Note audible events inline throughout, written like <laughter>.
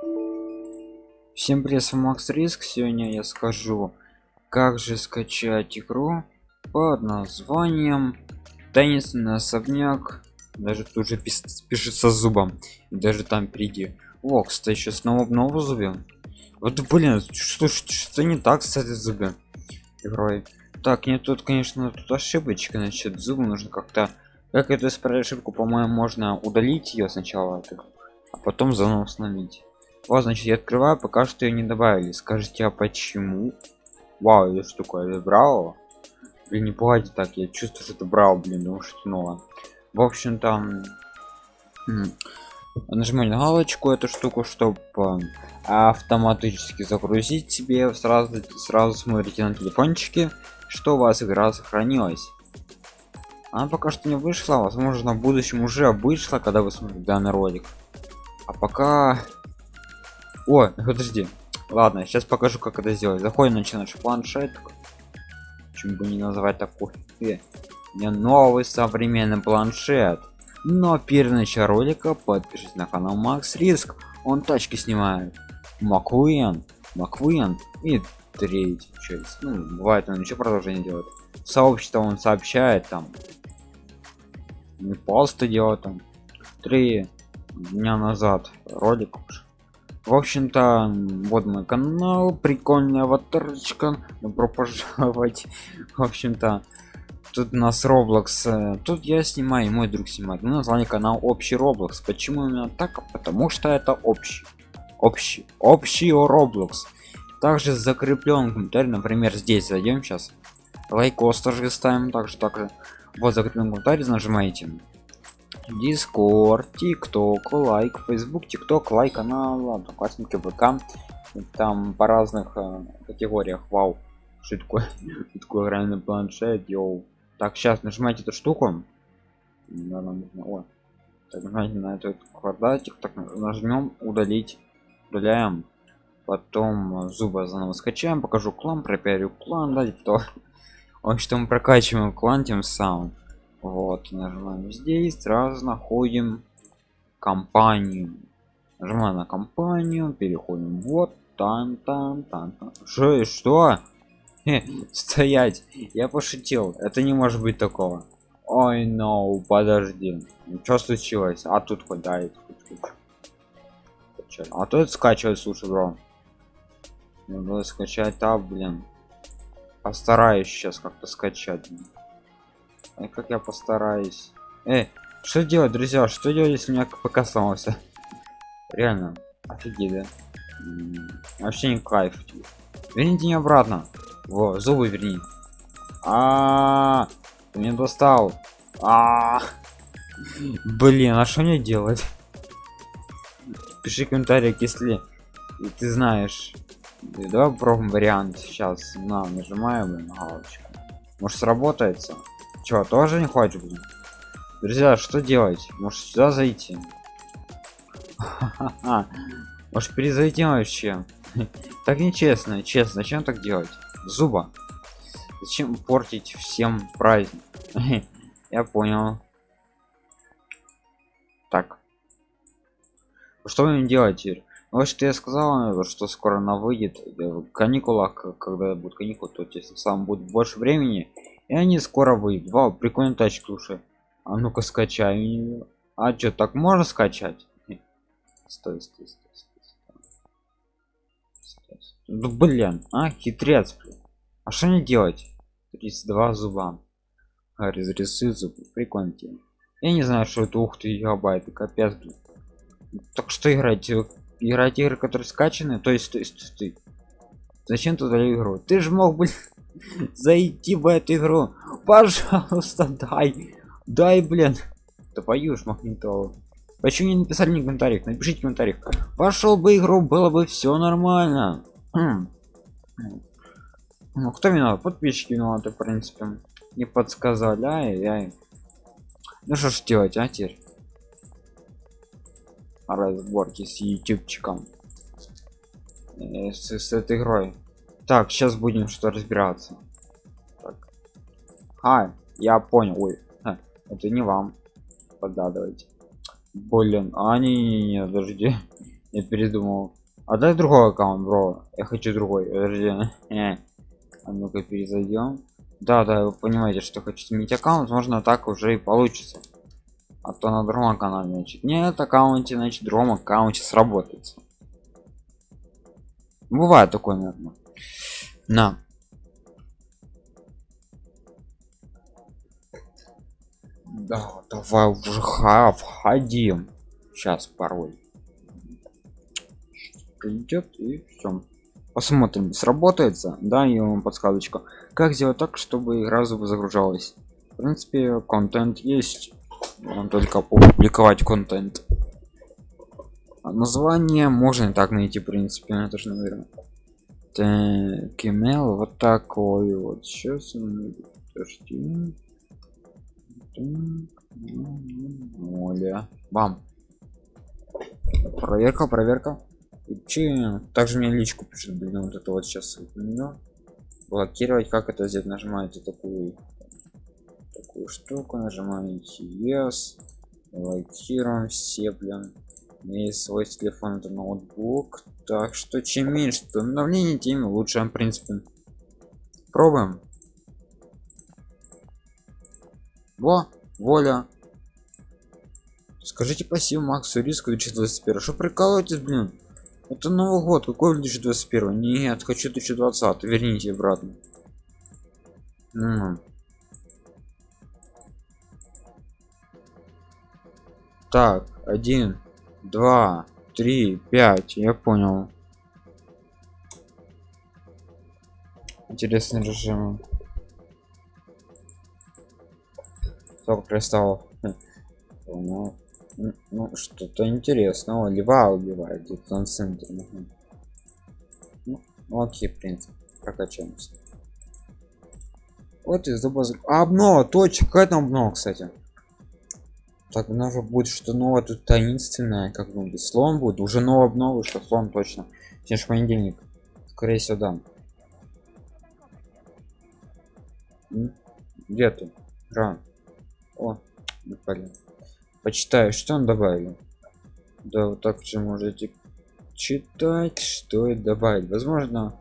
Всем привет, с вами Макс Риск. Сегодня я скажу, как же скачать игру под названием Таинственный особняк. Даже тут же пишется зубом. И даже там впереди. О, кстати, еще снова новый зубе. Вот блин, что, что, что не так с этой зубе игрой? Так, нет, тут, конечно, тут ошибочка, значит, зубы нужно как-то... Как эту исправить ошибку, по-моему, можно удалить ее сначала, а потом заново установить. Вот, значит, я открываю, пока что ее не добавили. Скажите, а почему? Вау, это что такое? Это брал? Блин, не пугайте так, я чувствую, что это брал, блин, потому что новое. В общем, там... Нажимаю на галочку эту штуку, чтобы автоматически загрузить себе. Сразу, сразу смотрите на телефончике, что у вас игра сохранилась. Она пока что не вышла, возможно, в будущем уже вышла, когда вы смотрите данный ролик. А пока о подожди. Ладно сейчас покажу как это сделать. Заходим на наш планшет. Чем бы не называть такой. Мне новый современный планшет. Но перед началом ролика подпишитесь на канал макс риск. Он тачки снимает. Маквин маквин и третий часть ну бывает он еще продолжение делает. Сообщество он сообщает там не просто делать там три дня назад ролик уже в общем-то вот мой канал прикольная аватарочка. Добро пожаловать. В общем-то тут у нас roblox э, тут я снимаю мой друг снимает. Мы назвали канал общий roblox почему именно так? Потому что это общий общий общий roblox. Также закреплен комментарий например здесь зайдем сейчас. Лайкос тоже ставим также также. Вот закреплен комментарий нажимаете Discord, TikTok, лайк, Facebook, TikTok, лайк канал, одноклассники, ВК. Там по разных э, категориях. Вау, что такое? <laughs> такое реальный планшет, йоу. Так, сейчас нажимайте эту штуку. Да, нужно. О, так, нажимайте на этот квадратик, так нажмем удалить, удаляем. Потом зубы заново скачаем, покажу клан, пропиарю клан, да, то. <laughs> В общем, прокачиваем клан тем самым вот нажимаем здесь сразу находим компанию. Нажимаем на компанию переходим вот там там там, там. что? Что стоять. Я пошутил это не может быть такого. Ой no подожди. Что случилось? А тут хоть да а тут скачивать слушай бро. Надо скачать а блин. Постараюсь сейчас как-то скачать как я постараюсь? Э что делать друзья? Что делать если меня пока сломался? Реально офигеть да? Вообще не кайф. Верните не обратно. Во зубы верни. А, -а, -а ты меня достал. А, -а, -а. блин а что мне делать? Пиши комментарий если ты знаешь. Давай попробуем вариант сейчас. На нажимаем на галочку может сработается Чё, тоже не блин? Друзья, что делать? Может сюда зайти? Может перезайти вообще? так нечестно, честно. Зачем так делать? Зуба. Зачем портить всем праздник? <laughs> Я понял. Так. Что вы делаете? Ну, вот что я сказал, что скоро она выйдет в каникулах, когда будут каникулы, то есть сам будет больше времени, и они скоро выйдут. Вау, прикольная тачка, слушай. А ну-ка скачай. А что, так можно скачать? <laughs> Стой, стой, стой, стой, стой. Ну блин, а хитрец, блин. А что не делать? 32 зуба. А, разрисуй зубы. Прикольно. Я не знаю, что это ух ты гигабайты, капец, блин. Так что играть? Играть игры, которые скачаны? То есть, стой, стой, стой. Зачем туда игру? Ты же мог быть зайти в эту игру. Пожалуйста дай. Дай блин. Твою ж магнитолу. Почему не написали ни комментариях напишите в комментариях пошел бы игру было бы все нормально. Хм. ну кто виноват? Подписчики виноваты в принципе. Не подсказали. Ай яй ну что ж делать а теперь? Разборки с ютубчиком. Э, с, с этой игрой так сейчас будем что разбираться. Так. а я понял. Ой а, это не вам подадывайте блин а не, не, не подожди. <laughs> Я передумал. А дай другой аккаунт бро. Я хочу другой. Подожди. <laughs> А ну-ка перезайдем. Да да вы понимаете что хочу сменить аккаунт можно так уже и получится. А то на другом канале значит нет аккаунте значит другом аккаунте сработается. Бывает такое наверное на. Да давай уже входим. Сейчас пароль. Придет и все посмотрим сработается да и вам подсказочка. Как сделать так чтобы игра загружалась? В принципе контент есть. Он только публиковать контент. А название можно и так найти в принципе это же наверное так email вот такой вот сейчас подожди Оля. Бам. Проверка, проверка. Че? Также мне личку пишет, блин, вот это вот сейчас. Блокировать, как это сделать? Нажимаете такую такую штуку, нажимаете yes, блокируем все, блин. И свой телефон это ноутбук. Так что чем меньше обновлений, тем лучше, в принципе. Пробуем. Во, воля. Скажите спасибо Максу Риску 2021. Что прикалываетесь, блин? Это Новый год, какой 2021? Нет, хочу 2020. Верните обратно. Так, один, два, три, пять. Я понял. Интересный режим. Сколько кристаллов? Ну, ну что-то интересного. Льва убивает где-то на центре. Ну, окей, в принципе, прокачаемся. Вот из зуба. А, обнова, точка, там обнова, кстати. Так, же будет что новое тут таинственное, как бы слон будет. Уже новая обнова, что слон точно. Сегодня понедельник. Скорее всего, да. Где ты? Ран. О, блин. Почитаю, что он добавил. Да, вот так же можете читать, что и добавить. Возможно,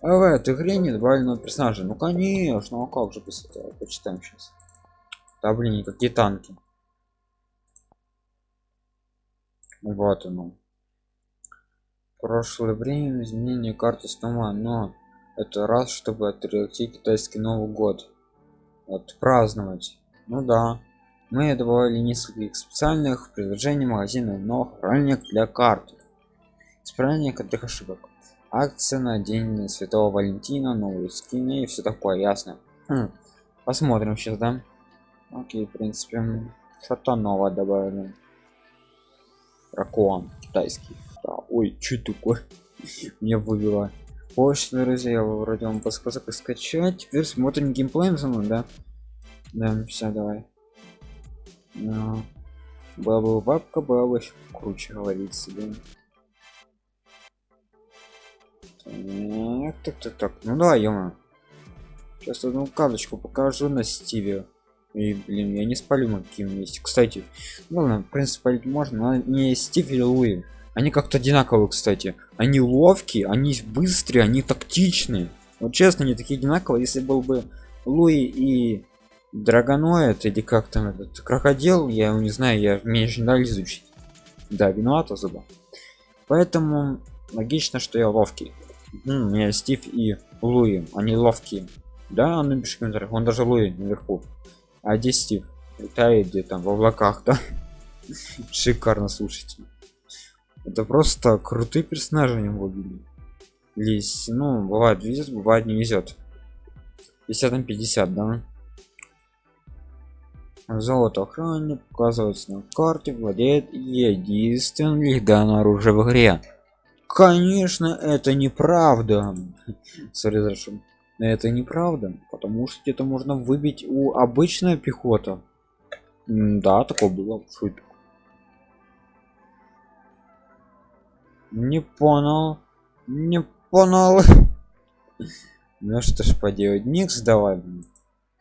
а в этой игре не добавлено персонажа. Ну конечно, а как же без этого? Почитаем сейчас. Да блин, какие танки. Вот оно. Прошлое время изменение карты снова, но это раз, чтобы отреагировать китайский Новый год. Отпраздновать. Ну да. Мы добавили несколько специальных предложений магазина, но хранилик для карт. Исправление крутых ошибок. Акция на день Святого Валентина, новые скины и все такое, ясно. Хм. Посмотрим сейчас, да? Окей, в принципе, что-то новое добавили. Ракуан китайский. Да, ой, что такое? Мне вывело. Почту, друзья, вроде вам подсказок скачать. Теперь смотрим геймплей за мной, да? Да, все, давай. Но... Была бы бабка, была бы круче говорить себе. Так, так, так, так. Ну да, ё Сейчас одну карточку покажу на Стиве. И, блин, я не спалю на каким месте. Кстати, ну в принципе, спалить можно, но не Стив или Луи. Они как-то одинаковые, кстати. Они ловкие, они быстрые, они тактичные. Вот честно, они такие одинаковые. Если был бы Луи и драгоноид или как там этот крокодил я его не знаю я меньше не изучить да виновата зуба поэтому логично что я ловкий у меня стив и луи они ловкие да он напишет комментариях он даже луи наверху а где стив летает где там в облаках да. Шикарно слушайте. Это просто крутые персонажи не были лись ну бывает везет бывает не везет. 50 на 50 да. Золото охранник указывается на карте, владеет единственным легальным оружием в игре. Конечно, это неправда. Сори, это неправда, потому что это можно выбить у обычной пехота. Да, такое было. Шутка. Не понял. Не понял. <laughs> Ну что ж поделать, Никс давай.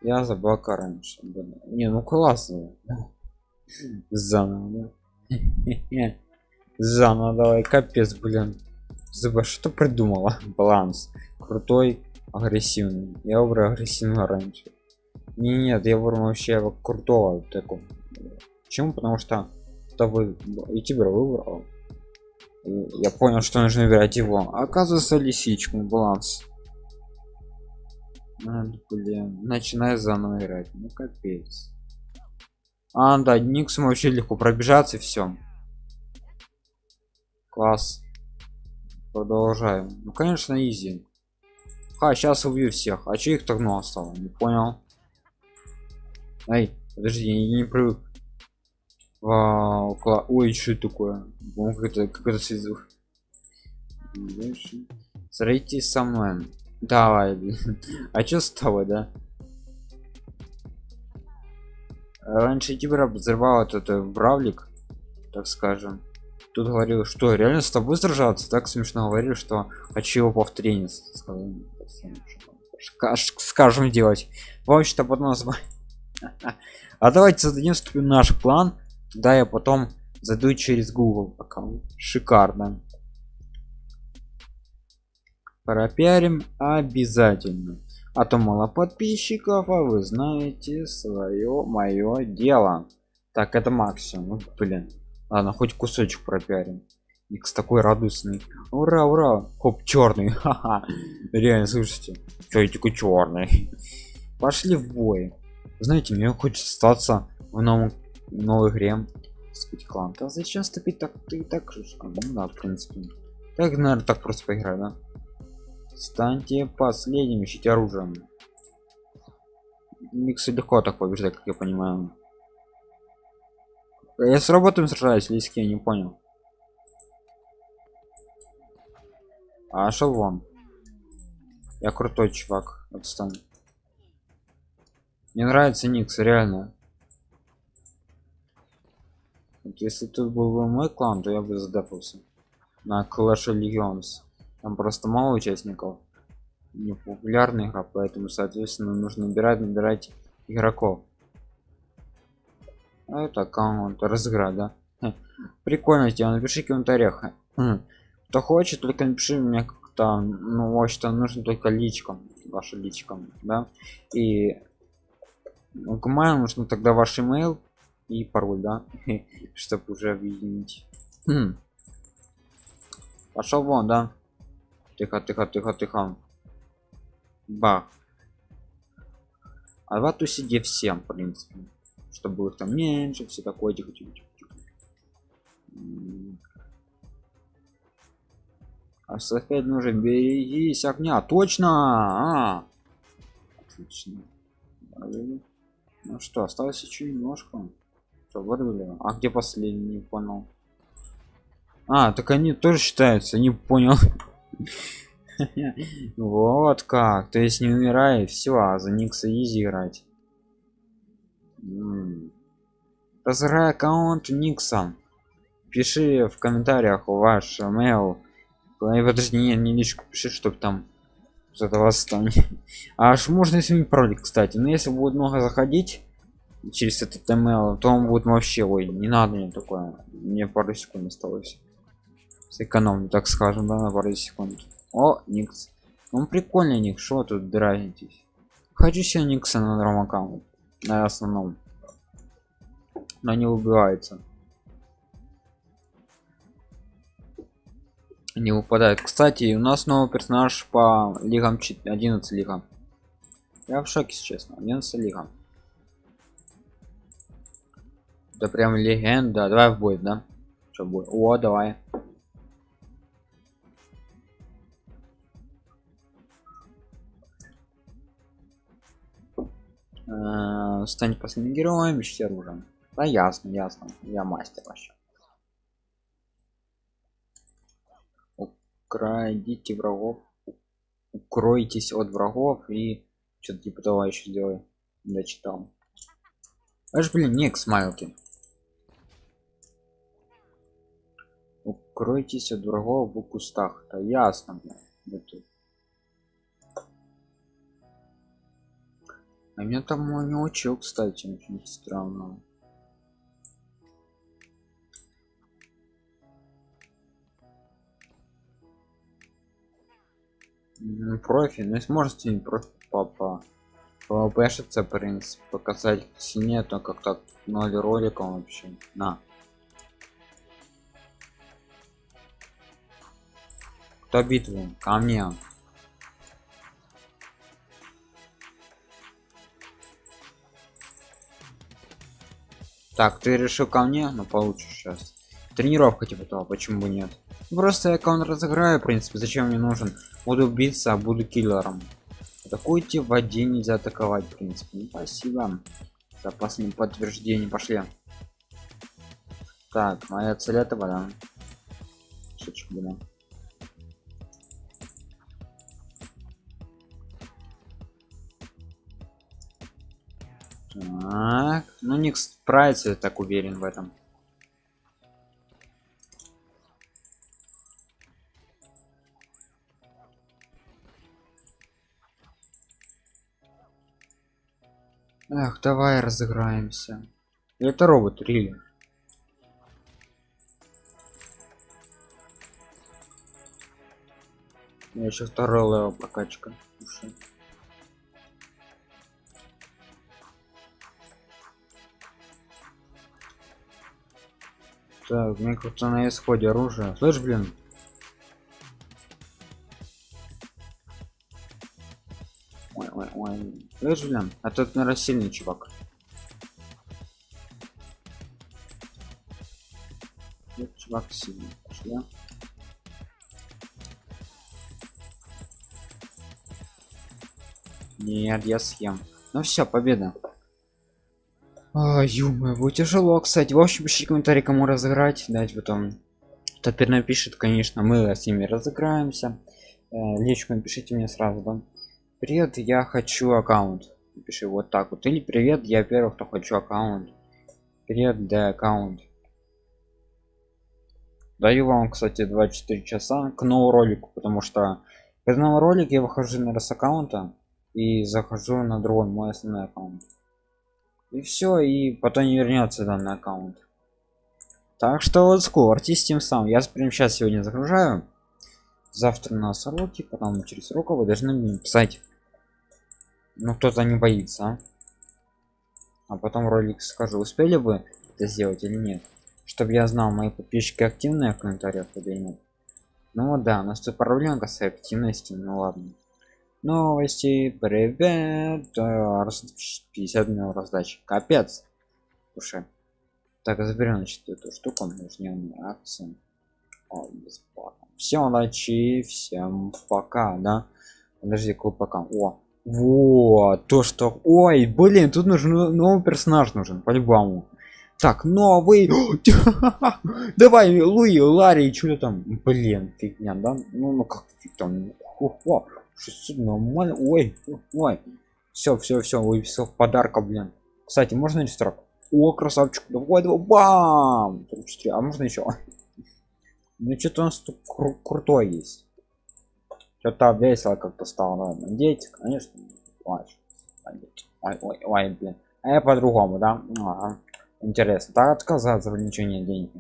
Я забака раньше. Не, ну классно. <laughs> Заново, да? <laughs> заново давай капец блин зуба что придумала баланс крутой агрессивный. Я выбрал агрессивного раньше. Не нет я выбрал вообще крутого такого. Почему? Потому что то вы и тебя выбрал. И я понял что нужно выбирать его. Оказывается лисичку баланс. А, блин начинаю заново играть. Ну капец. А да никс вообще легко пробежаться все класс. Продолжаем. Ну конечно изи а сейчас убью всех. А че их так много стало? Не понял. Ай подожди я не привык. Вау, кла... ой что такое? Как это как это связу сойти со мной. Давай а что с тобой да? Раньше тебя взрывал этот бравлик так скажем. Тут говорил что реально с тобой сражаться? Так смешно говорили что хочу его повторение скажем делать. Вообще-то потом назвать а давайте создадим наш план. Да я потом зайду через google аккаунт шикарно. Пропиарим обязательно. А то мало подписчиков а вы знаете свое мое дело. Так это максимум. Ну, блин. Ладно хоть кусочек пропиарим Икс такой радостный ура ура! Хоп черный <laughs> ха-ха. Реально слушайте что я такой черный пошли в бой. Знаете мне хочется остаться в новом новой игре спить клан да зачем ступить так? Ты так же а, ну да в принципе. Так наверное так просто поиграть да? Станьте последним ищите оружием миксы легко так побеждать как я понимаю. Я с роботом сражаюсь или с кем не понял а шел вон. Я крутой чувак отстань мне нравится никс реально. Вот если тут был бы мой клан то я бы задапался на Clash Legends там просто мало участников. Не популярная игра поэтому соответственно нужно набирать набирать игроков. А это аккаунт разыграть да? Прикольно тебе напиши в комментариях кто хочет только напиши мне как-то ну вот что нужно только личком ваше личком да. И к маю нужно тогда ваш email и пароль да <laughs> чтобы уже объединить. Хм. пошел вон да. Тихо тихо тихо тихо. Бах а в сиди всем в принципе чтобы их там меньше все такое тихо тихо тихо, софет нужен. Берегись огня. Точно! А! отлично. Ну что осталось еще немножко. Что вырвали а где последний не понял. А так они тоже считаются не понял. <laughs> Вот как. То есть не умирай все а за никса изи играть. Разыграй аккаунт никса. Пиши в комментариях ваш mail подожди не, не лишь пиши чтобы там что-то восстание <laughs> аж можно сменить пароль кстати но если будет много заходить через этот email то он будет вообще ой не надо мне такое. Мне пару секунд осталось. Сэкономлю так скажем да на пару секунд. О никс. Он прикольный ник что тут дразнитесь? Хочу себе никса на другом на основном. Но не убивается не выпадает. Кстати у нас новый персонаж по лигам 11 лигам я в шоке честно. 11 лигам да прям легенда. Давай в бой да? Что будет о давай. Э, стань последним героем ищите оружием да ясно ясно. Я мастер вообще украдите врагов укройтесь от врагов и что-то типа того еще сделай дочитал аж блин не к смайлки укройтесь от врагов в кустах да ясно блин. А меня там не учил, кстати, очень странно. Профи. Ну сможет не профи папа пвпшиться принцип показать. Сине то как так ноль роликов вообще. На. Кто битву? Ко мне. Так ты решил ко мне? Но получишь сейчас тренировка типа того почему бы нет просто я аккаунт разыграю в принципе зачем мне нужен? Буду биться а буду киллером. Атакуйте в воде нельзя атаковать в принципе? Ну, спасибо. За последнее подтверждение. Пошли. Так моя цель этого да Шучу, да. Так, ну не справится, так уверен в этом. Эх, давай разыграемся. Это робот, Рили. Я еще второй level прокачка. Так, мне кажется на исходе оружие. Слышь, блин. Слышь, блин. А тут, наверное, сильный чувак. Этот чувак сильный. Пошли. Нет, я съем. Ну все, победа. А, ё тяжело, кстати. В общем, пишите комментарий, кому разыграть. Дать потом. Топер напишет, конечно, мы с ними разыграемся. Э, личку напишите мне сразу, да. Привет, я хочу аккаунт. Пиши вот так вот. Или привет, я первый, кто хочу аккаунт. Привет, да, аккаунт. Даю вам, кстати, 24 часа к новому ролику, потому что к новому ролику я выхожу на с аккаунта и захожу на другой мой основной аккаунт и все и потом не вернется данный аккаунт так что вот скорьтесь тем самым я прям сейчас сегодня загружаю завтра на сроки потом через срока вы должны мне писать ну кто-то не боится а? а потом ролик скажу успели бы это сделать или нет. Чтобы я знал мои подписчики активные в комментариях или нет. Ну да у нас тут проблема с активностью ну ладно. Новости привет 50 минут раздачи. Капец. Слушай так заберем значит эту штуку нужнее акции бесплатно. Всем удачи всем пока да. Подожди какой пока? О вот то что ой блин тут нужен новый персонаж нужен по-любому. Так новый <gasps> давай луи ларри что там? Блин фигня да? Ну ну как там? 600 нормально? Ой ой все все все выписал подарка блин. Кстати можно не строк? О красавчик давай давай бам! 34 а можно еще ну что-то у нас тут кру крутой есть. Что-то весело как-то стало надеяться конечно ой, ой, ой, блин. А я по-другому да? А, интересно. Так отказаться ничего нет денег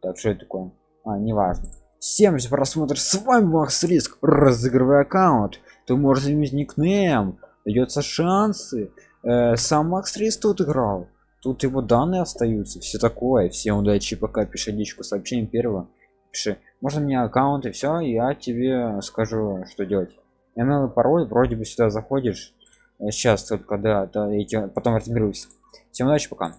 так что это такое а неважно. Всем за просмотр. С вами макс риск. Разыгрывай аккаунт. Ты можешь изменить никнейм. Дается шансы. Э, сам макс риск тут играл. Тут его данные остаются. Все такое. Всем удачи. Пока. Пиши личку сообщение первого пиши. Можно мне аккаунт и все я тебе скажу что делать. Email пароль вроде бы сюда заходишь. Сейчас только да, да эти потом разберусь всем удачи пока